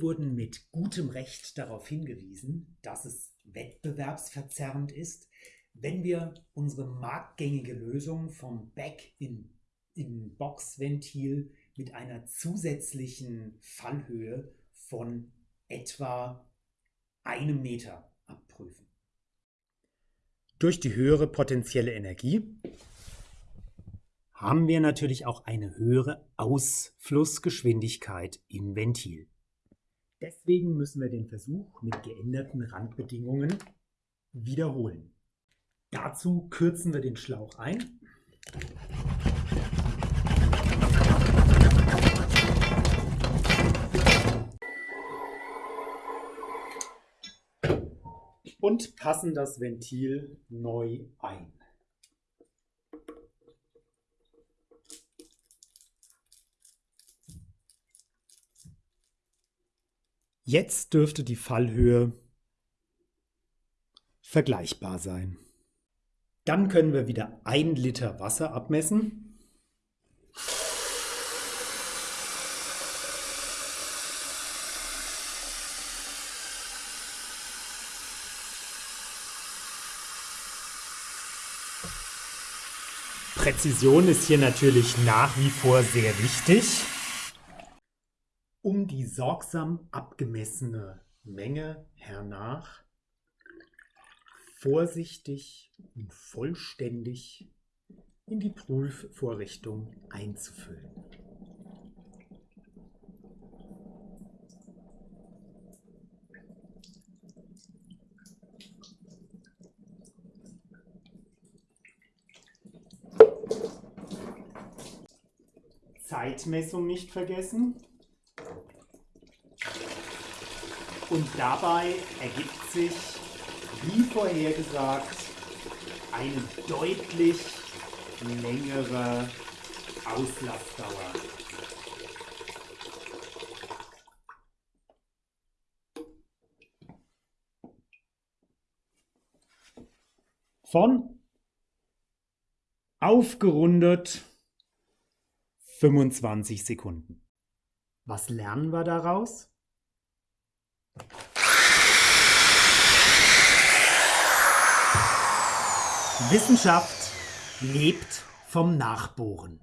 wurden mit gutem Recht darauf hingewiesen, dass es wettbewerbsverzerrend ist, wenn wir unsere marktgängige Lösung vom Back-in-Box-Ventil mit einer zusätzlichen Fallhöhe von etwa einem Meter abprüfen. Durch die höhere potenzielle Energie haben wir natürlich auch eine höhere Ausflussgeschwindigkeit im Ventil. Deswegen müssen wir den Versuch mit geänderten Randbedingungen wiederholen. Dazu kürzen wir den Schlauch ein. Und passen das Ventil neu ein. Jetzt dürfte die Fallhöhe vergleichbar sein. Dann können wir wieder ein Liter Wasser abmessen. Präzision ist hier natürlich nach wie vor sehr wichtig. Um die sorgsam abgemessene Menge hernach vorsichtig und vollständig in die Prüfvorrichtung einzufüllen. Zeitmessung nicht vergessen. Und dabei ergibt sich wie vorhergesagt eine deutlich längere Auslassdauer. Von aufgerundet 25 Sekunden. Was lernen wir daraus? Wissenschaft lebt vom Nachbohren.